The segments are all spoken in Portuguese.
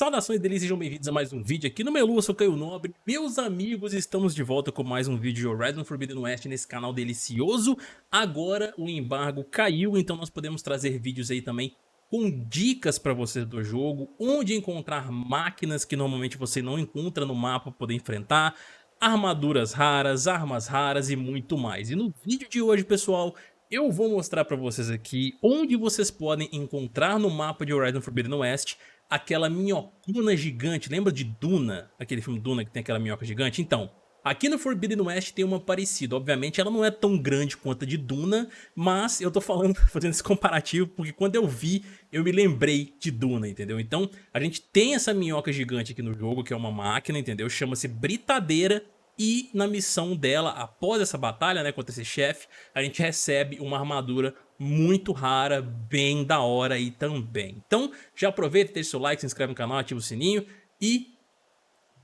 Saudações delícias, sejam bem-vindos a mais um vídeo aqui no Melu, eu sou Caio Nobre. Meus amigos, estamos de volta com mais um vídeo de Horizon Forbidden West nesse canal delicioso. Agora o embargo caiu, então nós podemos trazer vídeos aí também com dicas para vocês do jogo, onde encontrar máquinas que normalmente você não encontra no mapa para poder enfrentar, armaduras raras, armas raras e muito mais. E no vídeo de hoje, pessoal, eu vou mostrar para vocês aqui onde vocês podem encontrar no mapa de Horizon Forbidden West aquela minhocuna gigante. Lembra de Duna? Aquele filme Duna que tem aquela minhoca gigante? Então, aqui no Forbidden West tem uma parecida. Obviamente ela não é tão grande quanto a de Duna, mas eu tô falando, fazendo esse comparativo porque quando eu vi, eu me lembrei de Duna, entendeu? Então, a gente tem essa minhoca gigante aqui no jogo, que é uma máquina, entendeu? Chama-se Britadeira e na missão dela, após essa batalha né, contra esse chefe, a gente recebe uma armadura muito rara, bem da hora aí também. Então já aproveita, deixa seu like, se inscreve no canal, ativa o sininho e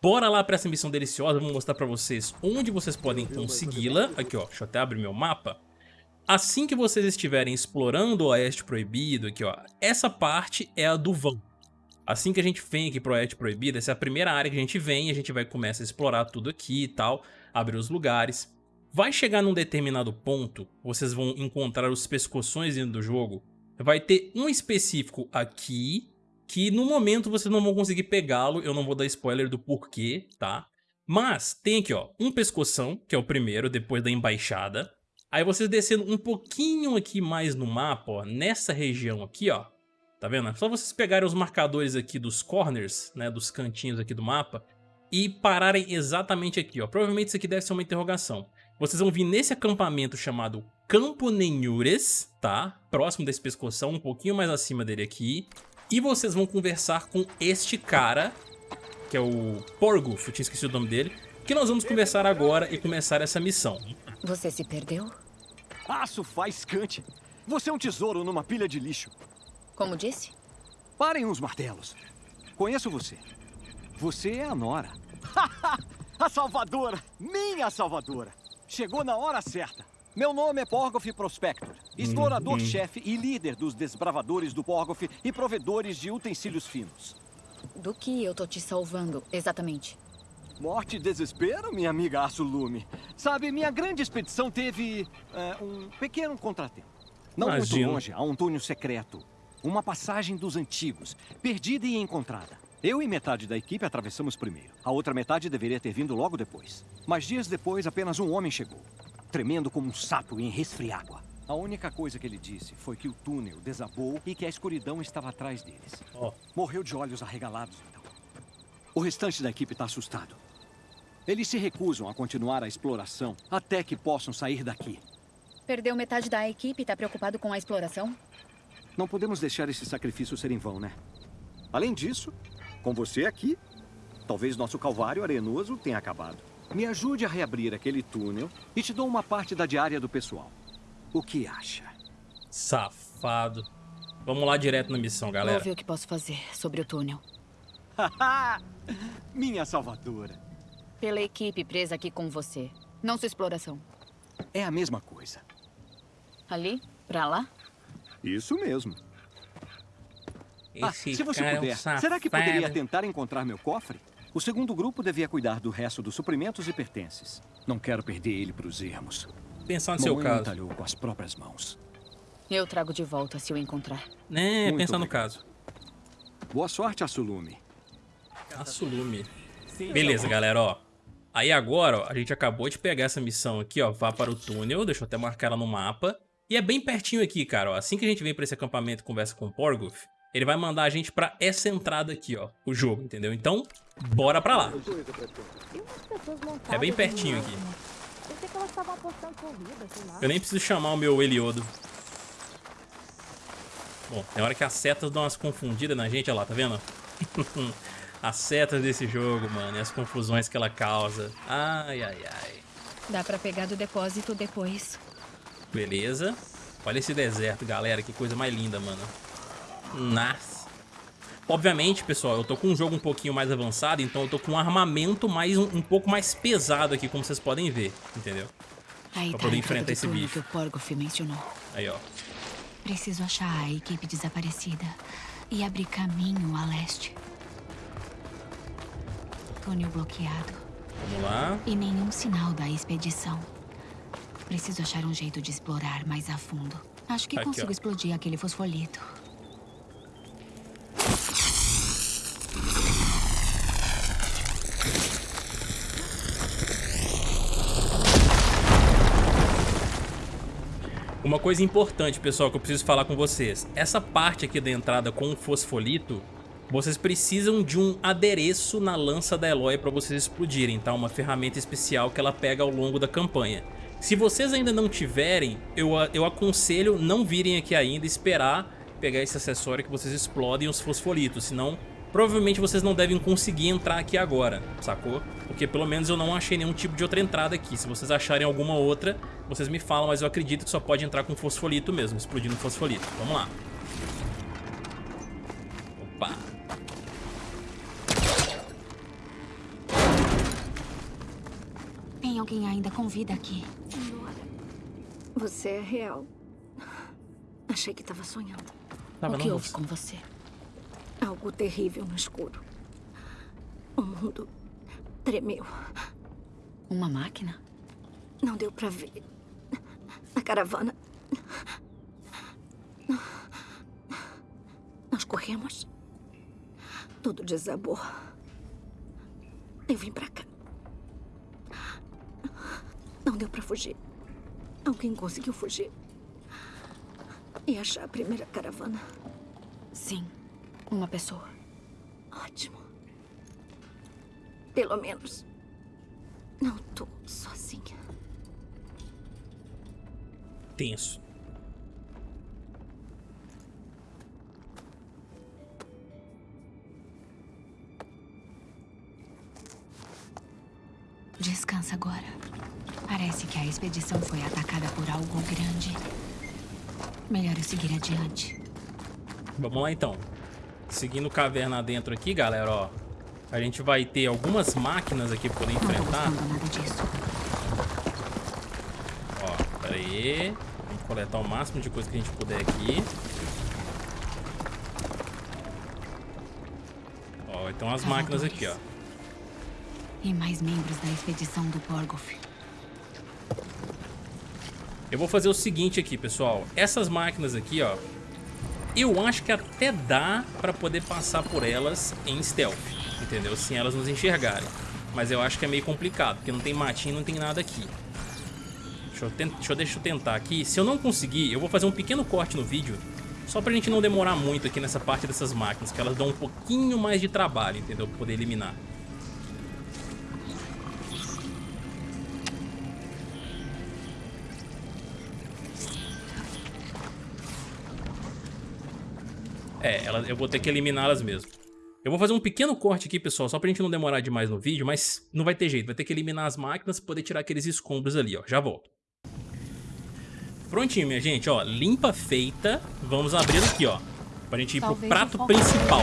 bora lá para essa missão deliciosa. Vou mostrar para vocês onde vocês podem consegui-la. Aqui ó, deixa eu até abrir meu mapa. Assim que vocês estiverem explorando o Oeste Proibido, aqui ó, essa parte é a do vão. Assim que a gente vem aqui pro Oeste Proibido, essa é a primeira área que a gente vem, a gente vai começar a explorar tudo aqui e tal, abrir os lugares. Vai chegar num determinado ponto, vocês vão encontrar os pescoções dentro do jogo. Vai ter um específico aqui, que no momento vocês não vão conseguir pegá-lo, eu não vou dar spoiler do porquê, tá? Mas tem aqui ó, um pescoção, que é o primeiro, depois da embaixada. Aí vocês descendo um pouquinho aqui mais no mapa, ó, nessa região aqui, ó. Tá vendo? É só vocês pegarem os marcadores aqui dos corners, né, dos cantinhos aqui do mapa, e pararem exatamente aqui, ó. Provavelmente isso aqui deve ser uma interrogação. Vocês vão vir nesse acampamento chamado Campo Nenhures, tá? Próximo desse pescoção, um pouquinho mais acima dele aqui. E vocês vão conversar com este cara, que é o Porguf, eu tinha esquecido o nome dele, que nós vamos conversar agora e começar essa missão. Você se perdeu? Aço faz cante. Você é um tesouro numa pilha de lixo. Como disse? Parem os martelos. Conheço você. Você é a Nora. a salvadora! Minha salvadora! Chegou na hora certa. Meu nome é Porgoff Prospector, explorador-chefe e líder dos desbravadores do Porgoff e provedores de utensílios finos. Do que eu tô te salvando, exatamente? Morte e desespero, minha amiga Açulume. Sabe, minha grande expedição teve é, um pequeno contratempo. Não Imagino. muito longe, há um túnel secreto. Uma passagem dos antigos, perdida e encontrada. Eu e metade da equipe atravessamos primeiro. A outra metade deveria ter vindo logo depois. Mas dias depois, apenas um homem chegou. Tremendo como um sapo em resfriágua. A única coisa que ele disse foi que o túnel desabou e que a escuridão estava atrás deles. Oh. Morreu de olhos arregalados, então. O restante da equipe está assustado. Eles se recusam a continuar a exploração até que possam sair daqui. Perdeu metade da equipe e está preocupado com a exploração? Não podemos deixar esse sacrifício ser em vão, né? Além disso, com você aqui, talvez nosso calvário arenoso tenha acabado. Me ajude a reabrir aquele túnel e te dou uma parte da diária do pessoal. O que acha? Safado. Vamos lá direto na missão, galera. Vou ver o que posso fazer sobre o túnel. Minha salvadora. Pela equipe presa aqui com você. Não sua exploração. É a mesma coisa. Ali? Pra lá? Isso mesmo. Ah, se você puder, é será que poderia tentar encontrar meu cofre? O segundo grupo devia cuidar do resto dos suprimentos e pertences. Não quero perder ele para os ermos. Pensar no seu caso. entalhou com as próprias mãos. Eu trago de volta se eu encontrar. É, Muito pensar no caso. Boa sorte, Assulume. Assulume. Beleza, galera, ó. Aí agora, ó, a gente acabou de pegar essa missão aqui, ó. Vá para o túnel, deixa eu até marcar ela no mapa. E é bem pertinho aqui, cara, ó. Assim que a gente vem para esse acampamento e conversa com o Porgoth, ele vai mandar a gente pra essa entrada aqui, ó, o jogo, entendeu? Então, bora pra lá. É bem pertinho aqui. Eu nem preciso chamar o meu Eliodo. Bom, tem hora que as setas dão umas confundidas na gente, olha lá, tá vendo? as setas desse jogo, mano, e as confusões que ela causa. Ai, ai, ai. Dá pra pegar do depósito depois. Beleza. Olha esse deserto, galera, que coisa mais linda, mano. Nossa. Obviamente, pessoal, eu tô com um jogo um pouquinho mais avançado, então eu tô com um armamento mais, um, um pouco mais pesado aqui, como vocês podem ver, entendeu? Aí pra tá poder enfrentar esse bicho. Que o Porgoff mencionou. Aí, ó. Preciso achar a equipe desaparecida e abrir caminho a leste. Túnel bloqueado. Vamos lá. E nenhum sinal da expedição. Preciso achar um jeito de explorar mais a fundo. Acho que Aqui, consigo ó. explodir aquele fosfolito. Coisa importante, pessoal, que eu preciso falar com vocês. Essa parte aqui da entrada com o fosfolito, vocês precisam de um adereço na lança da Eloy para vocês explodirem, tá? Uma ferramenta especial que ela pega ao longo da campanha. Se vocês ainda não tiverem, eu, eu aconselho não virem aqui ainda, esperar pegar esse acessório que vocês explodem os fosfolitos, senão provavelmente vocês não devem conseguir entrar aqui agora, sacou? Porque pelo menos eu não achei nenhum tipo de outra entrada aqui. Se vocês acharem alguma outra, vocês me falam, mas eu acredito que só pode entrar com fosfolito mesmo, explodindo fosfolito. Vamos lá. Opa. Tem alguém ainda com vida aqui. Senhora, você é real. Achei que estava sonhando. Tava o que houve com você? Algo terrível no escuro. O mundo tremeu. Uma máquina? Não deu pra ver. A caravana. Nós corremos. Tudo desabou. Eu vim pra cá. Não deu pra fugir. Alguém conseguiu fugir. E achar a primeira caravana. Sim. Uma pessoa. Ótimo. Pelo menos. Não tô sozinha. Tenso. Descansa agora. Parece que a expedição foi atacada por algo grande. Melhor eu seguir adiante. Vamos lá então. Seguindo caverna dentro aqui, galera, ó. A gente vai ter algumas máquinas aqui pra poder Não tô enfrentar. gostando nada disso. Ó, pera aí. Vamos coletar o máximo de coisa que a gente puder aqui. Ó, então as máquinas aqui, ó. E mais membros da expedição do Borgoff. Eu vou fazer o seguinte aqui, pessoal. Essas máquinas aqui, ó. Eu acho que até dá pra poder passar por elas em stealth, entendeu? Sem elas nos enxergarem. Mas eu acho que é meio complicado, porque não tem matinho, não tem nada aqui. Deixa eu, tent... deixa, eu... deixa eu tentar aqui. Se eu não conseguir, eu vou fazer um pequeno corte no vídeo. Só pra gente não demorar muito aqui nessa parte dessas máquinas, que elas dão um pouquinho mais de trabalho, entendeu? Pra poder eliminar. É, ela, eu vou ter que eliminá-las mesmo. Eu vou fazer um pequeno corte aqui, pessoal, só pra gente não demorar demais no vídeo, mas não vai ter jeito. Vai ter que eliminar as máquinas pra poder tirar aqueles escombros ali, ó. Já volto. Prontinho, minha gente, ó. Limpa feita. Vamos abrir aqui, ó. Pra gente ir pro Talvez prato o foco- principal.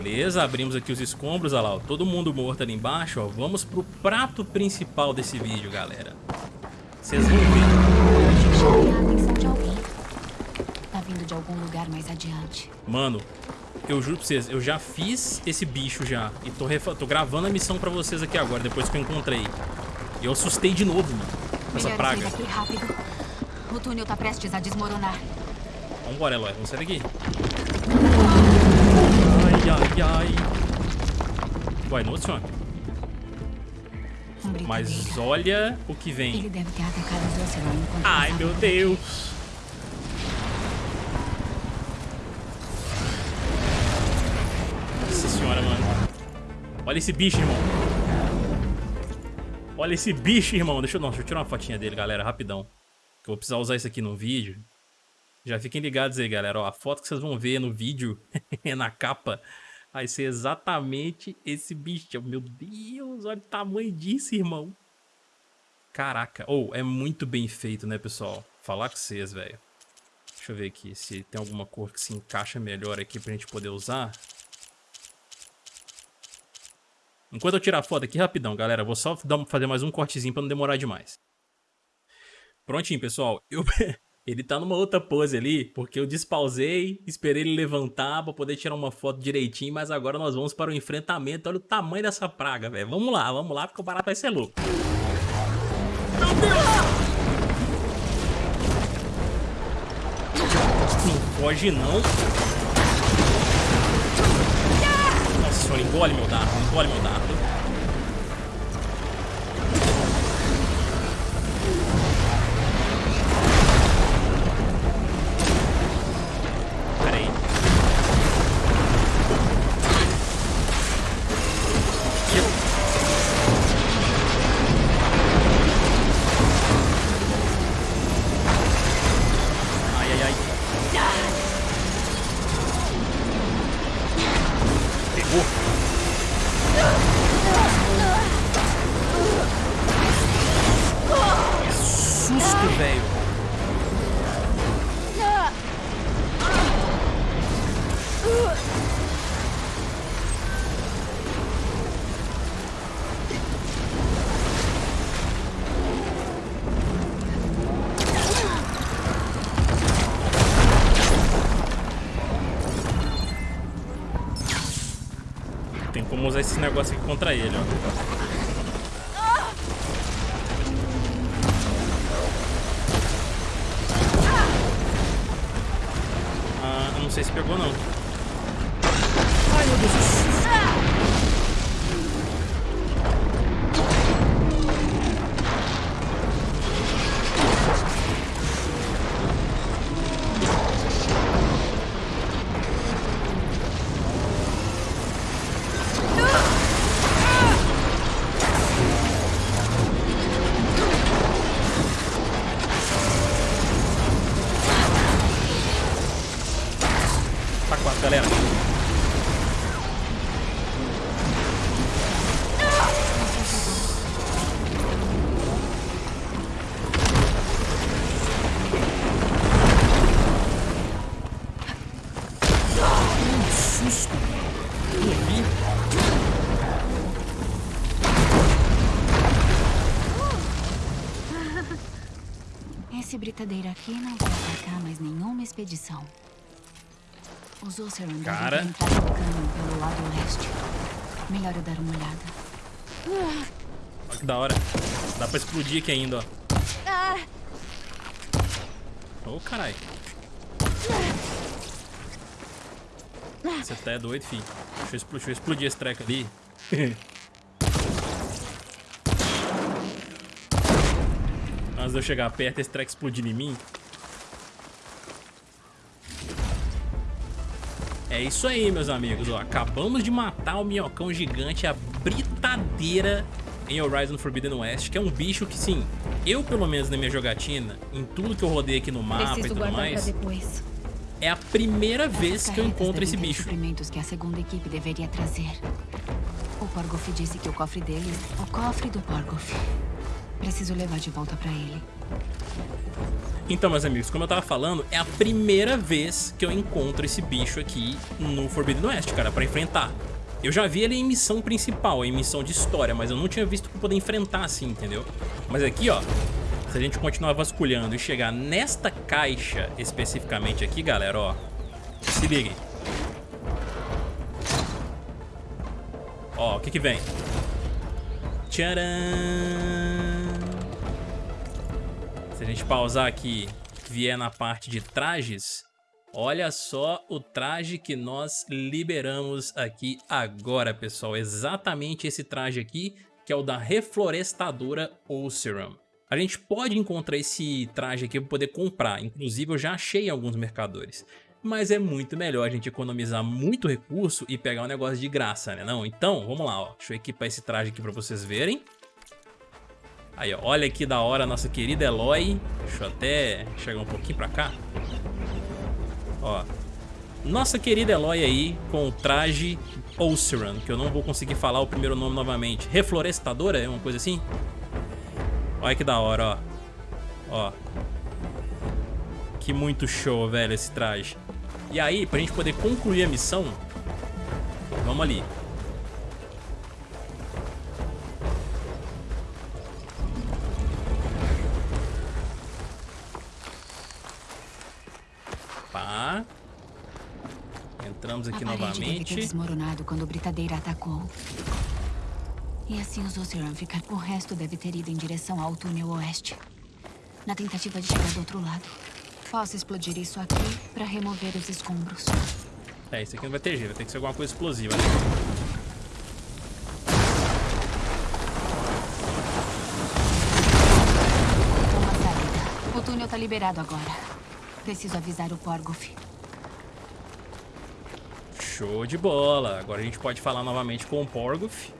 Beleza, abrimos aqui os escombros, olha lá, ó, todo mundo morto ali embaixo, ó. Vamos pro prato principal desse vídeo, galera. Vocês vão ver. Tá vindo de algum lugar mais adiante. Mano, eu juro pra vocês, eu já fiz esse bicho já. E tô, tô gravando a missão pra vocês aqui agora, depois que eu encontrei. E eu assustei de novo, mano, com essa praga. daqui rápido. O túnel tá prestes a desmoronar. Vambora, Eloy, vamos sair daqui. Ai, ai, ai. Vai, não, senhor. Um britadeiro. Mas olha o que vem. Ele deve ter atacado os Ocelon enquanto Ai, meu. Deus. Nossa senhora, mano. Olha esse bicho, irmão. Olha esse bicho, irmão. Deixa eu, não, deixa eu tirar uma fotinha dele, galera, rapidão. Que eu vou precisar usar isso aqui no vídeo. Já fiquem ligados aí, galera. Ó, a foto que vocês vão ver no vídeo, na capa, vai ser exatamente esse bicho. Meu Deus, olha o tamanho disso, irmão. Caraca. Ou, é muito bem feito, né, pessoal? Falar com vocês, velho. Deixa eu ver aqui se tem alguma cor que se encaixa melhor aqui pra gente poder usar. Enquanto eu tirar a foto aqui rapidão, galera, vou só fazer mais um cortezinho pra não demorar demais. Prontinho, pessoal. Eu... Ele tá numa outra pose ali, porque eu despausei, esperei ele levantar pra poder tirar uma foto direitinho, mas agora nós vamos para o enfrentamento. Olha o tamanho dessa praga, velho. Vamos lá, vamos lá, porque o barato vai ser louco. Meu Deus! Não foge, não. Nossa engole meu dardo, engole meu dardo. Usar esse negócio aqui contra ele, ó. Britadeira aqui não vai atacar mais nenhuma expedição. Os Ulceran Cara. devem entrar no caminho pelo lado leste. Melhor eu dar uma olhada. Olha que da hora. Dá pra explodir aqui ainda, ó. Ô, oh, caralho. Você tá é doido, filho. Deixa eu, explodir, deixa eu explodir esse treco ali. Antes de eu chegar perto, esse treco explodir em mim. É isso aí, meus amigos. Ó, acabamos de matar o minhocão gigante, a britadeira em Horizon Forbidden West, que é um bicho que, sim, eu, pelo menos na minha jogatina, em tudo que eu rodei aqui no mapa Preciso e tudo mais, é a primeira vez que eu encontro esse bicho. que a segunda equipe deveria trazer. O Porgoff disse que o cofre deles, o cofre do Porgoff, Preciso levar de volta pra ele. Então, meus amigos, como eu tava falando, é a primeira vez que eu encontro esse bicho aqui no Forbidden West, cara, pra enfrentar. Eu já vi ele em missão principal, em missão de história, mas eu não tinha visto pra poder enfrentar assim, entendeu? Mas aqui, ó, se a gente continuar vasculhando e chegar nesta caixa especificamente aqui, galera, ó, se liguem. Ó, o que que vem? Tcharam! Se a gente pausar aqui, vier na parte de trajes, olha só o traje que nós liberamos aqui agora, pessoal. Exatamente esse traje aqui, que é o da Reflorestadora Ulceram. A gente pode encontrar esse traje aqui para poder comprar, inclusive eu já achei em alguns mercadores mas é muito melhor a gente economizar muito recurso e pegar um negócio de graça, né não? Então, vamos lá, ó. Deixa eu equipar esse traje aqui pra vocês verem. Aí, ó, olha que da hora a nossa querida Eloy. Deixa eu até chegar um pouquinho pra cá. Ó. Nossa querida Eloy aí com o traje Oceran, que eu não vou conseguir falar o primeiro nome novamente. Reflorestadora, é uma coisa assim? Olha que da hora, ó. Ó. Que muito show, velho, esse traje. E aí, pra gente poder concluir a missão, vamos ali. Entramos aqui a novamente. Deve ter desmoronado quando o Britadeira atacou. E assim os Ocean ficar. O resto deve ter ido em direção ao túnel oeste. Na tentativa de chegar do outro lado. Posso explodir isso aqui para remover os escombros. É, isso aqui não vai ter jeito, vai ter que ser alguma coisa explosiva. Né? Uma saída. O túnel tá liberado agora. Preciso avisar o Porgoff. Show de bola. Agora a gente pode falar novamente com o Porgoff.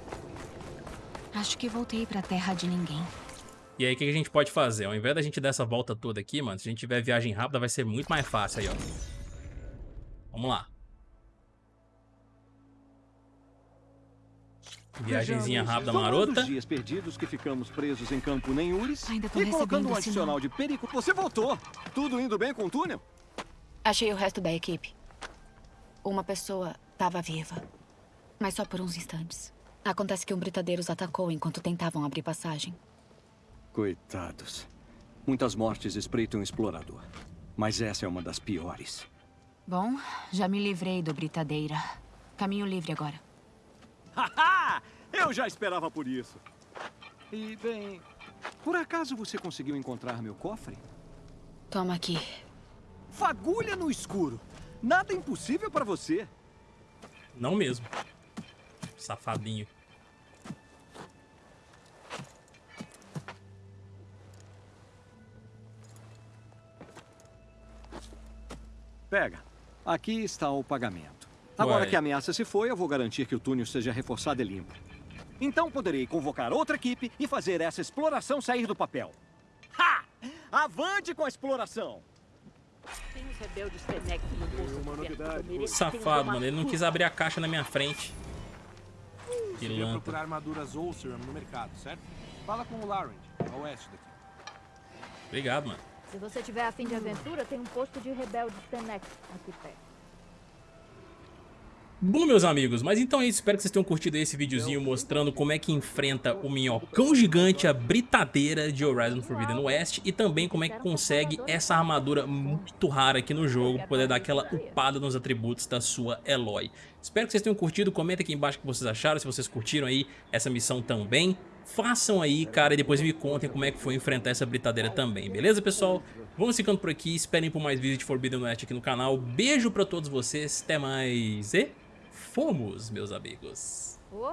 Acho que voltei pra terra de ninguém. E aí, o que a gente pode fazer? Ao invés da gente dar essa volta toda aqui, mano, se a gente tiver viagem rápida, vai ser muito mais fácil aí, ó. Vamos lá. Viagemzinha rápida, marota. dias perdidos que ficamos presos em Campo Nenhures Ainda tô e colocando um adicional de perigo. Você voltou. Tudo indo bem com o túnel? Achei o resto da equipe. Uma pessoa estava viva, mas só por uns instantes. Acontece que um britadeiro os atacou enquanto tentavam abrir passagem. Coitados. Muitas mortes espreitam o explorador. Mas essa é uma das piores. Bom, já me livrei do britadeira. Caminho livre agora. Haha! Eu já esperava por isso. E, bem, por acaso você conseguiu encontrar meu cofre? Toma aqui. Fagulha no escuro. Nada impossível para você. Não mesmo. Safadinho. Pega. Aqui está o pagamento. Agora que a ameaça se foi, eu vou garantir que o túnel seja reforçado e limpo. Então poderei convocar outra equipe e fazer essa exploração sair do papel. Ha! Avante com a exploração! Tem os rebeldes Tenex no Safado, mano. Ele não quis abrir a caixa na minha frente. Que Você procurar armaduras Ulceram no mercado, certo? Fala com o Laurent, a oeste daqui. Obrigado, mano. Se você tiver afim de aventura, tem um posto de rebeldes Tenex aqui perto. Bom, meus amigos, mas então é isso. Espero que vocês tenham curtido esse videozinho mostrando como é que enfrenta o minhocão gigante, a britadeira de Horizon Forbidden West e também como é que consegue essa armadura muito rara aqui no jogo poder dar aquela upada nos atributos da sua Eloy. Espero que vocês tenham curtido. Comenta aqui embaixo o que vocês acharam, se vocês curtiram aí essa missão também. Façam aí, cara, e depois me contem como é que foi enfrentar essa britadeira também, beleza, pessoal? Vamos ficando por aqui, esperem por mais vídeos de Forbidden West aqui no canal. Beijo pra todos vocês, até mais e... Fomos, meus amigos. Oh.